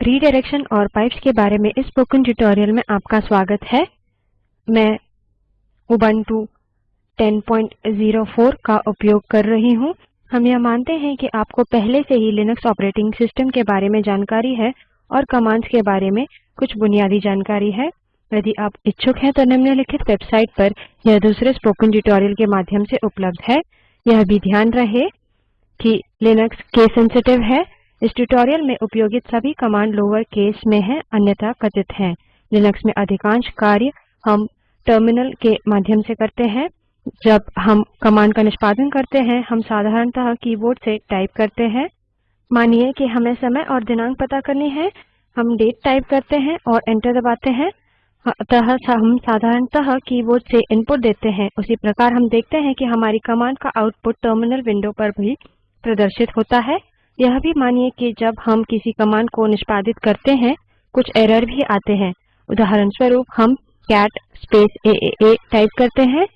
Redirection और pipes के बारे में इस स्पोकन ट्यूटोरियल में आपका स्वागत है। मैं उबंटू 1004 का उपयोग कर रही हूँ। हम यह मानते हैं कि आपको पहले से ही लिनक्स ऑपरेटिंग सिस्टम के बारे में जानकारी है और कमांड्स के बारे में कुछ बुनियादी जानकारी है। यदि आप इच्छुक हैं तो निम्नलिखित वेबसाइट पर यह दूसरे स्पोकन ट्यूटोरियल के माध्यम से उपलब्ध है। यह भी ध्यान रहे कि लिनक्स केस सेंसिटिव है। इस ट्यूटोरियल में उपयोगित सभी कमांड लोअर केस में हैं, अन्यथा कथित हैं। लिनक्स में अधिकांश कार्य हम टर्मिनल के माध्यम से करते हैं। जब हम कमांड का निष्पादन करते हैं, हम साधारणतः कीबोर्ड से टाइप करते हैं। मानिए कि हमें समय और दिनांक पता करनी है। हम डेट टाइप करते हैं और एंटर दबाते हैं। अतः हम साधारणतः कीबोर्ड से इनपुट देते हैं। उसी प्रकार हम देखते हैं कि हमारी कमांड का आउटपुट टर्मिनल विंडो पर भी प्रदर्शित होता है। यह भी मानिए कि जब हम किसी कमांड को निष्पादित करते हैं, कुछ एरर भी आते हैं। उदाहरण स्वरूप हम कैट स्पेस ए टाइप करते हैं।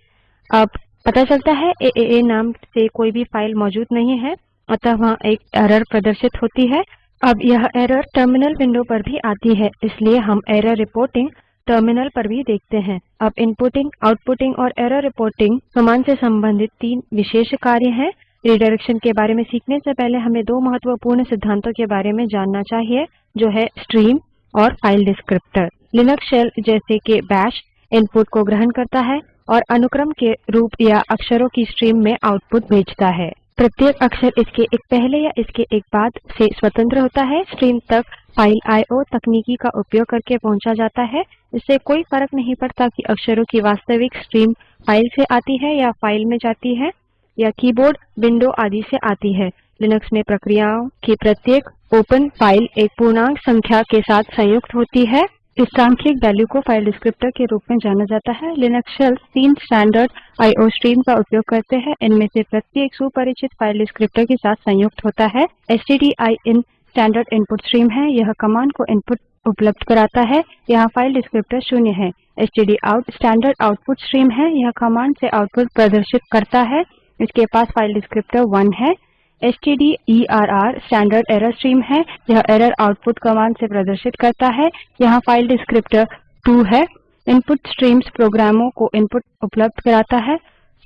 अब पता चलता है ए नाम से कोई भी फ़ाइल मौजूद नहीं है, अतः वहाँ एक एरर प्रदर्शित होती है। अब यह एरर टर्मिनल विंडो पर भी आती है, इसलिए हम एरर रिपोर्टिंग टर्मिनल पर भी देखते हैं। अब इनपुटिंग आउटपुटिंग और एरर रिपोर्टिंग कमांड से संबंधित तीन विशेष कार्य हैं। रिडायरेक्शन के बारे में सीखने से पहले हमें दो महत्वपूर्ण सिद्धांतों के बारे में जानना चाहिए, जो है स्ट्रीम और फ़ाइल डिस्क्रिप्टर लिनक्स शेल जैसे कि बैश इनपुट को ग्रहण करता है और अनुक्रम के रूप या अक्षरों की स्ट्रीम में आउटपुट भेजता है। प्रत्येक अक्षर इसके एक पहले या इसके एक बाद से स्वतंत्र होता है। स्ट्रीम तक फ़ाइल आईओ तकनीकी का उपयोग करके पहुँचा जाता है। इससे कोई फ़र्क नहीं पड़ता कि अक्षरों की वास्तविक स्ट्रीम फ़ाइल से आती है या फ़ाइल में जाती है। या कीबोर्ड, विंडो आदि से आती है। लिनक्स में प्रक्रियाओं की प्रत्येक ओपन फ़ाइल एक पूर्णांक संख्या के साथ संयुक्त होती है। इस सांख्यिक वैल्यू को फ़ाइल डिस्क्रिप्टर के रूप में जाना जाता है। लिनक्स शेल तीन स्टैंडर्ड आईओ स्ट्रीम का उपयोग करते हैं। इनमें से प्रत्येक सुपरिचित फ़ाइल डिस्क्रिप्टर के साथ संयुक्त होता है। S in standard input stream है। यह कमांड को इनपुट उपलब्ध कराता है। यहाँ फ़ाइल डिस्क्रिप्टर शून्य है। Out स्टैंडर्ड आउटपुट स्ट्रीम है। यह कमांड से आउटपुट प्रदर्शित करता है। इसके पास फ़ाइल डिस्क्रिप्टर 1 है। Stderr स्टैंडर्ड एरर स्ट्रीम है। यह एरर आउटपुट कमांड से प्रदर्शित करता है। यहाँ फ़ाइल डिस्क्रिप्टर 2 है। इनपुट स्ट्रीम्स प्रोग्रामों को इनपुट उपलब्ध कराता है।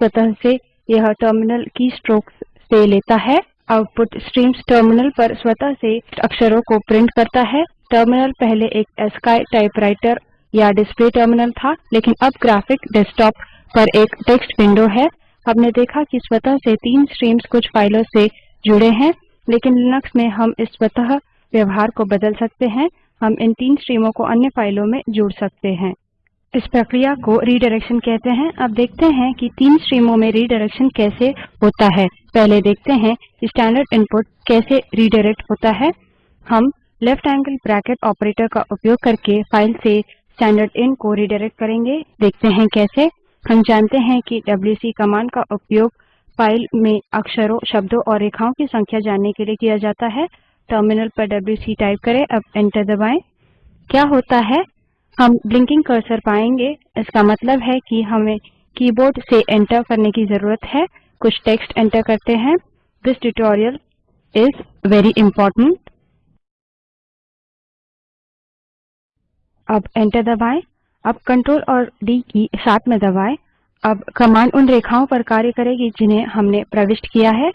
स्वतः से यह टर्मिनल की स्ट्रोक्स से लेता है। आउटपुट स्ट्रीम्स टर्मिनल पर स्वतः से अक्षरों को प्रिंट करता है। टर्मिनल पहले एक एस्काई टाइपराइटर या डिस्प्ले टर्मिनल था, लेकिन अब ग्राफिक डेस्कटॉप पर एक टेक्स्ट विंडो है। हमने देखा कि स्वतः से तीन स्ट्रीम्स कुछ फाइलों से जुड़े हैं, लेकिन लिनक्स में हम इस स्वतः व्यवहार को बदल सकते हैं। हम इन तीन स्ट्रीमों को अन्य फाइलों में जोड़ सकते हैं। इस प्रक्रिया को रिडायरेक्शन कहते हैं। अब देखते हैं कि तीन स्ट्रीमों में रिडायरेक्शन कैसे होता है। पहले देखते हैं स्टैंडर्ड इनपुट कैसे रिडायरेक्ट होता है। हम लेफ़्ट एंगल ब्रैकेट ऑपरेटर का उपयोग करके फ़ाइल से स्टैंडर्ड इन को रिडायरेक्ट करेंगे। देखते हैं कैसे। हम जानते हैं कि डब्ल्यूसी कमांड का उपयोग फ़ाइल में अक्षरों, शब्दों और रेखाओं की संख्या जानने के लिए किया जाता है। टर्मिनल पर डब्ल्यूसी टाइप करें, अब एंटर दबाएँ। क्या होता है? हम ब्लिंकिंग कर्सर पाएँगे। इसका मतलब है कि हमें कीबोर्ड से एंटर करने की ज़रूरत है। कुछ टेक्स्ट एंटर करते हैं। This tutorial is very important अब एंटर दबाएँ। अब कंट्रोल और डी की साथ में दबाएँ। अब कमांड उन रेखाओं पर कार्य करेगी जिन्हें हमने प्रविष्ट किया है।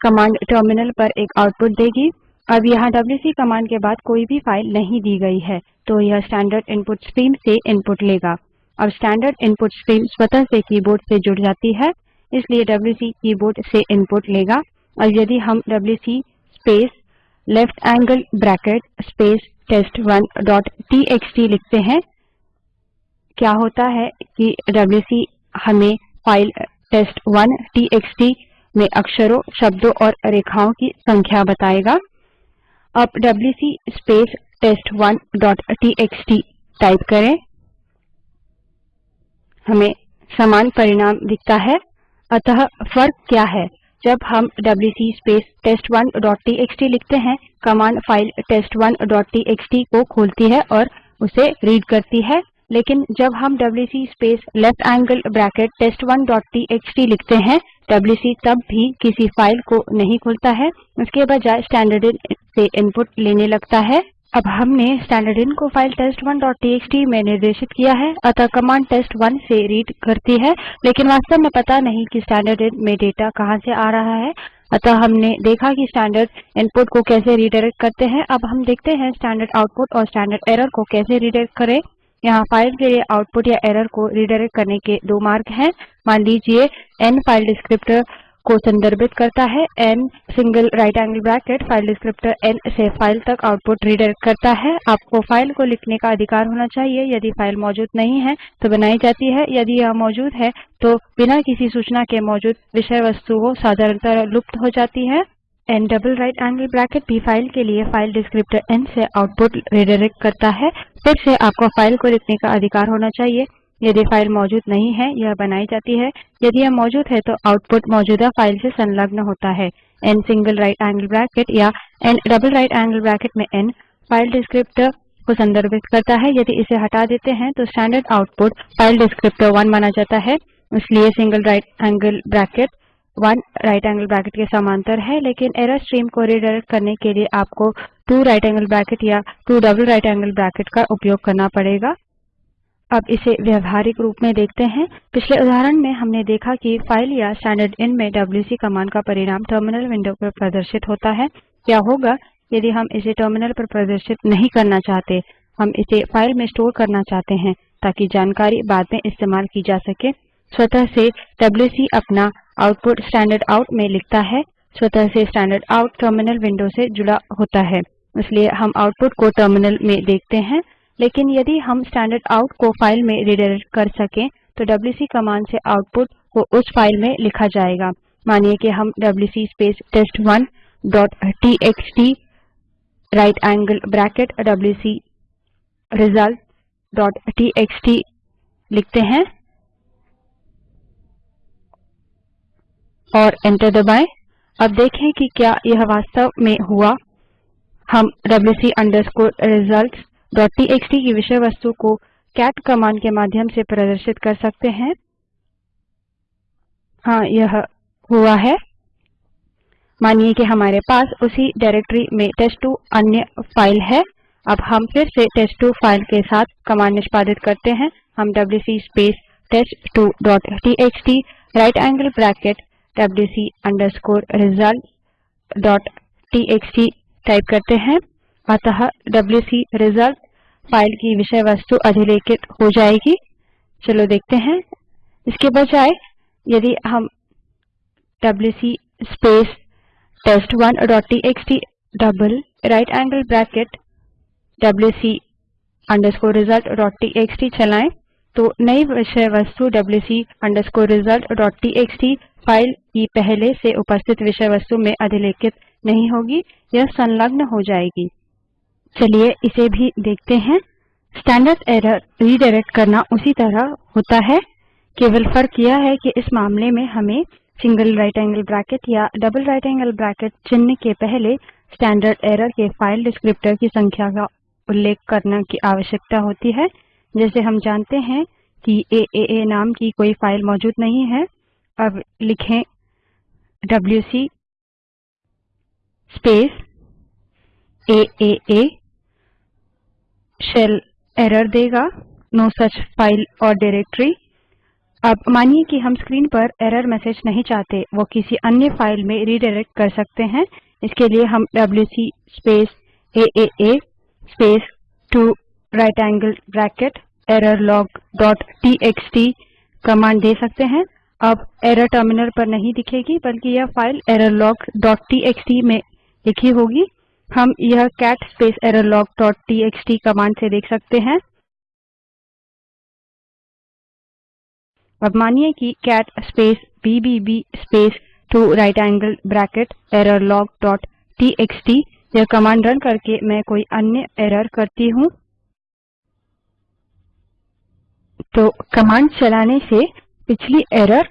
कमांड टर्मिनल पर एक आउटपुट देगी। अब यहाँ डब्ल्यूसी कमांड के बाद कोई भी फ़ाइल नहीं दी गई है तो यह स्टैंडर्ड इनपुट स्ट्रीम से इनपुट लेगा। अब स्टैंडर्ड इनपुट स्ट्रीम स्वतः से कीबोर्ड से जुड़ जाती है, इसलिए डब्ल्यूसी कीबोर्ड से इनपुट लेगा। और यदि हम WC space left angle bracket space test one dot TXT लिखते हैं क्या होता है कि डब्ल्यूसी हमें फ़ाइल टेस्ट1 टीएक्सटी में अक्षरों, शब्दों और रेखाओं की संख्या बताएगा। अब WC space test one dot TXT type करें। हमें समान परिणाम दिखता है। अतः फ़र्क क्या है? जब हम WC space test one dot TXT लिखते हैं command file test one dot TXT को खोलती है और उसे रीड करती है। लेकिन जब हम WC space left angle bracket test one dot TXT लिखते हैं डब्ल्यूसी तब भी किसी फ़ाइल को नहीं खुलता है। उसके बजाय स्टैंडर्ड से इनपुट लेने लगता है। अब हमने स्टैंडर्ड को फ़ाइल test1टीएक्सटी में निर्देशित किया है। अतः कमांड टेस्ट1 से रीड करती है। लेकिन वास्तव में पता नहीं कि स्टैंडर्ड में डेटा कहाँ से आ रहा है। अतः हमने देखा कि स्टैंडर्ड इनपुट को कैसे रिडायरेक्ट करते हैं। अब हम देखते हैं स्टैंडर्ड आउटपुट और स्टैंडर्ड एरर को कैसे रिडायरेक्ट करें। यहाँ फ़ाइल के लिए आउटपुट या एरर को रिडायरेक्ट करने के दो मार्ग हैं। मान लीजिए एन फ़ाइल डिस्क्रिप्टर को संदर्भित करता है। N single right angle bracket file descriptor N से फ़ाइल तक आउटपुट रिडायरेक्ट करता है। आपको फ़ाइल को लिखने का अधिकार होना चाहिए। यदि फ़ाइल मौजूद नहीं है तो बनाई जाती है। यदि यह मौजूद है तो बिना किसी सूचना के मौजूद विषय वस्तु साधारणतः लुप्त हो जाती है। N double right angle bracket भी फ़ाइल के लिए फ़ाइल डिस्क्रिप्टर एन से आउटपुट रिडायरेक्ट करता है। फिर से आपको फ़ाइल को लिखने का अधिकार होना चाहिए। यदि फ़ाइल मौजूद नहीं है, यह बनाई जाती है। यदि यह मौजूद है तो आउटपुट मौजूदा फ़ाइल से संलग्न होता है। N single right angle bracket या N double right angle bracket में एन फ़ाइल डिस्क्रिप्टर को संदर्भित करता है। यदि इसे हटा देते हैं तो standard output file descriptor one माना जाता है। इसलिए single right angle bracket one right angle bracket के समांतर है, लेकिन एरर स्ट्रीम को रिडायरेक्ट करने के लिए आपको टू राइट एंगल ब्रैकेट या two double right angle bracket का उपयोग करना पड़ेगा। अब इसे व्यवहारिक रूप में देखते हैं। पिछले उदाहरण में हमने देखा कि फ़ाइल या स्टैंडर्ड इन में डब्ल्यूसी कमांड का परिणाम टर्मिनल विंडो पर प्रदर्शित होता है। क्या होगा यदि हम इसे टर्मिनल पर प्रदर्शित नहीं करना चाहते? हम इसे फ़ाइल में स्टोर करना चाहते हैं ताकि जानकारी बाद में इस्तेमाल की जा सके। स्वतः से डब्ल्यूसी अपना आउटपुट स्टैंडर्ड आउट में लिखता है। स्वतः से स्टैंडर्ड आउट टर्मिनल विंडो से जुड़ा होता है। इसलिए हम आउटपुट को टर्मिनल में देखते हैं। लेकिन यदि हम स्टैंडर्ड आउट को फ़ाइल में रिडायरेक्ट कर सकें तो डब्ल्यूसी कमांड से आउटपुट को उस फ़ाइल में लिखा जाएगा। मानिए कि हम WC space test one dot TXT right angle bracket WC result dot TXT लिखते हैं। और एंटर दबाएँ। अब देखें कि क्या यह वास्तव में हुआ। हम रिजल्ट्स टीएक्सटी की विषय वस्तु को कैट कमांड के माध्यम से प्रदर्शित कर सकते हैं। हाँ यह हुआ है। मानिए कि हमारे पास उसी डायरेक्टरी में टेस्ट2 अन्य फ़ाइल है। अब हम फिर से टेस्ट2 फ़ाइल के साथ कमांड निष्पादित करते हैं। हम WC space test two dot TXT right result dot type करते हैं। अतः डब्ल्यूसी रिज़ल्ट फ़ाइल की विषय वस्तु अधिलेखित हो जाएगी। चलो देखते हैं। इसके बजाय यदि हम test one dot TXT double right angle bracket WC underscore result dot TXT चलाएँ तो नई विषय वस्तु WC underscore result dot TXT file की पहले से उपस्थित विषय वस्तु में अधिलेखित नहीं होगी यह संलग्न हो जाएगी। चलिए इसे भी देखते हैं। स्टैंडर्ड एरर रीडायरेक्ट करना उसी तरह होता है। केवल फ़र्क यह है कि इस मामले में हमें सिंगल राइट एंगल ब्रैकेट या डबल राइट एंगल ब्रैकेट चिन्ह के पहले स्टैंडर्ड एरर के फ़ाइल डिस्क्रिप्टर की संख्या का उल्लेख करने की आवश्यकता होती है। जैसे हम जानते हैं कि ए, नाम की कोई फ़ाइल मौजूद नहीं है। अब लिखें WC space A A A shell error देगा। नो सच फ़ाइल और डायरेक्टरी अब मानिए कि हम स्क्रीन पर एरर मैसेज नहीं चाहते, वो किसी अन्य फ़ाइल में रीडायरेक्ट कर सकते हैं। इसके लिए हम WC space A A space two right angle bracket error log dot TXT command दे सकते हैं। अब एरर टर्मिनल पर नहीं दिखेगी, बल्कि यह फ़ाइल टीएक्सटी में लिखी होगी। हम यह एररलॉग डॉट टीएक्सटी कमांड से देख सकते हैं। अब मानिए कि B B B space two right angle bracket error log dot TXT यह कमांड रन करके मैं कोई अन्य एरर करती हूँ। तो कमांड चलाने से पिछली एरर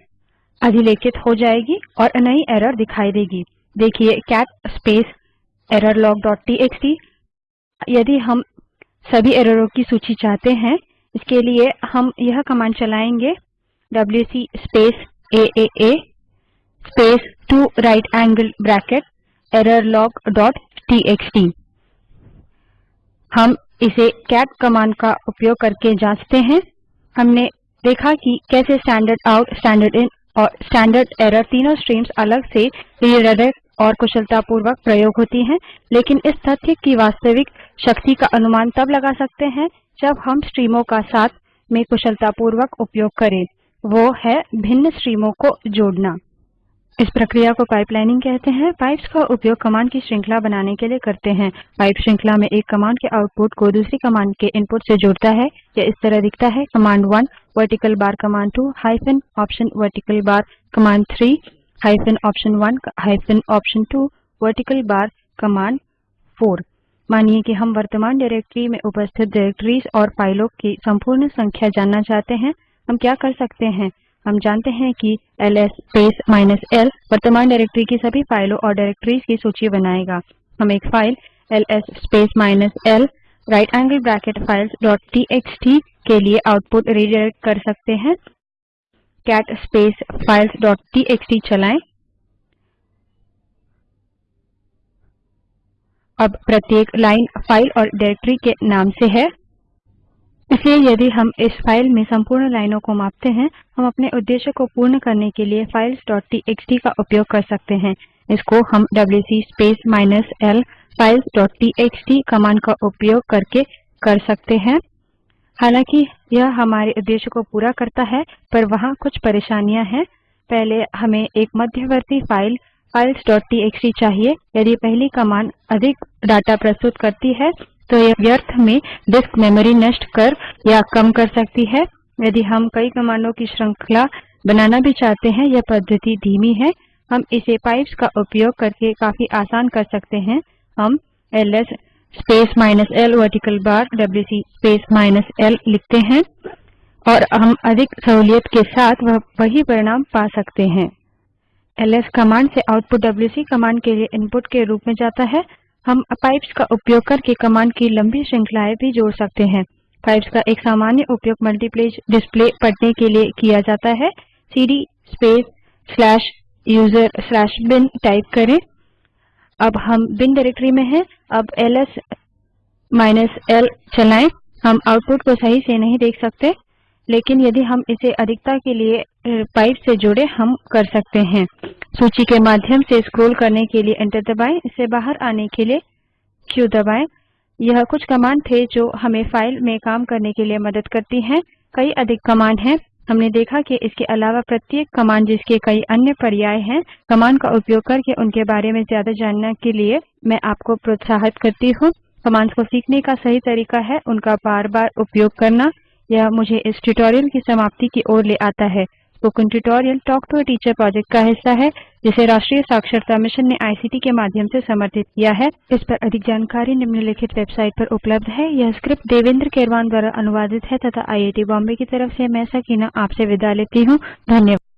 अधिलेखित हो जाएगी और नई एरर दिखाई देगी। देखिए कैट स्पेस errorlog.txt यदि हम सभी एररों की सूची चाहते हैं, इसके लिए हम यह कमांड चलाएँगे। A space two right angle bracket error log dot TXT हम इसे कैट कमांड का उपयोग करके जाँचते हैं। हमने देखा कि कैसे स्टैंडर्ड आउट स्टैंडर्ड इन और स्टैंडर्ड एरर तीनों स्ट्रीम्स अलग से रिडायरेक्ट और कुशलतापूर्वक प्रयोग होती हैं, लेकिन इस तथ्य की वास्तविक शक्ति का अनुमान तब लगा सकते हैं जब हम स्ट्रीमों का साथ में कुशलतापूर्वक उपयोग करें। वो है भिन्न स्ट्रीमों को जोड़ना। इस प्रक्रिया को पाइपलाइनिंग कहते हैं। पाइप्स का उपयोग कमांड की श्रृंखला बनाने के लिए करते हैं। पाइप श्रृंखला में एक कमांड के आउटपुट को दूसरी कमांड के इनपुट से जोड़ता है यह इस तरह दिखता है। Command 1 vertical bar command 2 hyphen option vertical bar command 3 hyphen option 1 hyphen option 2 vertical bar command 4 मानिए कि हम वर्तमान डायरेक्टरी में उपस्थित डायरेक्टरीज और फाइलों की संपूर्ण संख्या जानना चाहते हैं। हम क्या कर सकते हैं? हम जानते हैं कि ls माइनस l वर्तमान डायरेक्टरी की सभी फाइलों और डायरेक्टरीज की सूची बनाएगा। हम एक file ls minus l bracket files dot TXT के लिए आउटपुट रिडाइरेक्ट कर सकते हैं। फाइल्स डॉट टीएक्सटी चलाएँ। अब प्रत्येक लाइन फ़ाइल और डायरेक्टरी के नाम से है। इसलिए यदि हम इस फ़ाइल में संपूर्ण लाइनों को मापते हैं, हम अपने उद्देश्य को पूर्ण करने के लिए फाइल्स.टीएक्सटी का उपयोग कर सकते हैं। इसको हम WC space minus L files dot TXT command का उपयोग करके कर सकते हैं। हालाँकि यह हमारे उद्देश्य को पूरा करता है, पर वहाँ कुछ परेशानियाँ हैं। पहले हमें एक मध्यवर्ती फ़ाइल फाइल्स.टीएक्सटी चाहिए। यदि पहली कमांड अधिक डाटा प्रस्तुत करती है तो यह व्यर्थ में डिस्क मेमोरी नष्ट कर या कम कर सकती है। यदि हम कई कमांडों की श्रृंखला बनाना भी चाहते हैं, यह पद्धति धीमी है। हम इसे पाइप्स का उपयोग करके काफ़ी आसान कर सकते हैं। हम ls space minus L vertical bar WC space minus L लिखते हैं और हम अधिक सहूलियत के साथ वह, वही परिणाम पा सकते हैं। ls कमांड से आउटपुट डब्ल्यूसी कमांड के लिए इनपुट के रूप में जाता है। हम पाइप्स का उपयोग करके कमांड की लंबी श्रृंखलाएँ भी जोड़ सकते हैं। पाइप्स का एक सामान्य उपयोग मल्टीपेज डिस्प्ले पढ़ने के लिए किया जाता है। Cd space slash user slash bin type करें। अब हम बिन डायरेक्टरी में हैं। अब ls माइनस l चलाएँ। हम आउटपुट को सही से नहीं देख सकते। लेकिन यदि हम इसे अधिकता के लिए पाइप से जोड़े, हम कर सकते हैं। सूची के माध्यम से स्क्रॉल करने के लिए एंटर दबाएँ। इससे बाहर आने के लिए क्यू दबाएँ। यह कुछ कमांड थे जो हमें फ़ाइल में काम करने के लिए मदद करती हैं। कई अधिक कमांड हैं। हमने देखा कि इसके अलावा प्रत्येक कमांड जिसके कई अन्य पर्याय हैं, कमांड का उपयोग करके उनके बारे में ज़्यादा जानने के लिए मैं आपको प्रोत्साहित करती हूँ। कमांड्स को सीखने का सही तरीका है। उनका बार बार उपयोग करना। यह मुझे इस ट्यूटोरियल की समाप्ति की ओर ले आता है। Spoken tutorial talk to a teacher project का हिस्सा है, जिसे राष्ट्रीय साक्षरता मिशन ने आईसीटी के माध्यम से समर्थित किया है। इस पर अधिक जानकारी निम्नलिखित वेबसाइट पर उपलब्ध है। यह स्क्रिप्ट देवेंद्र केरवान द्वारा अनुवादित है तथा आई आई टी बॉम्बे की तरफ़ से मैं सकीना आपसे विदा लेती हूँ। धन्यवाद।